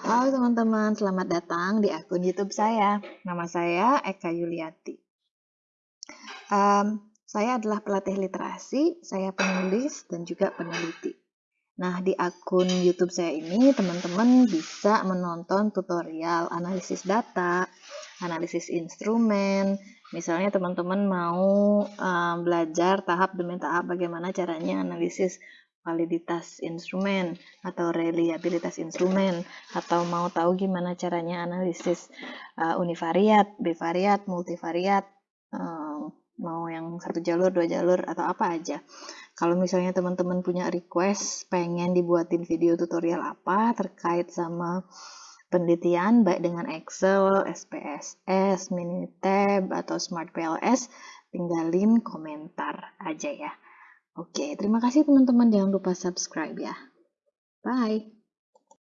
Halo teman-teman, selamat datang di akun YouTube saya. Nama saya Eka Yuliati. Um, saya adalah pelatih literasi, saya penulis, dan juga peneliti. Nah, di akun YouTube saya ini, teman-teman bisa menonton tutorial analisis data, analisis instrumen. Misalnya teman-teman mau um, belajar tahap demi tahap bagaimana caranya analisis validitas instrumen atau reliabilitas instrumen atau mau tahu gimana caranya analisis uh, univariat, bivariat, multivariat, uh, mau yang satu jalur, dua jalur atau apa aja. Kalau misalnya teman-teman punya request pengen dibuatin video tutorial apa terkait sama penelitian baik dengan Excel, SPSS, Minitab atau Smart PLS, tinggalin komentar aja ya. Oke, terima kasih teman-teman. Jangan lupa subscribe ya. Bye.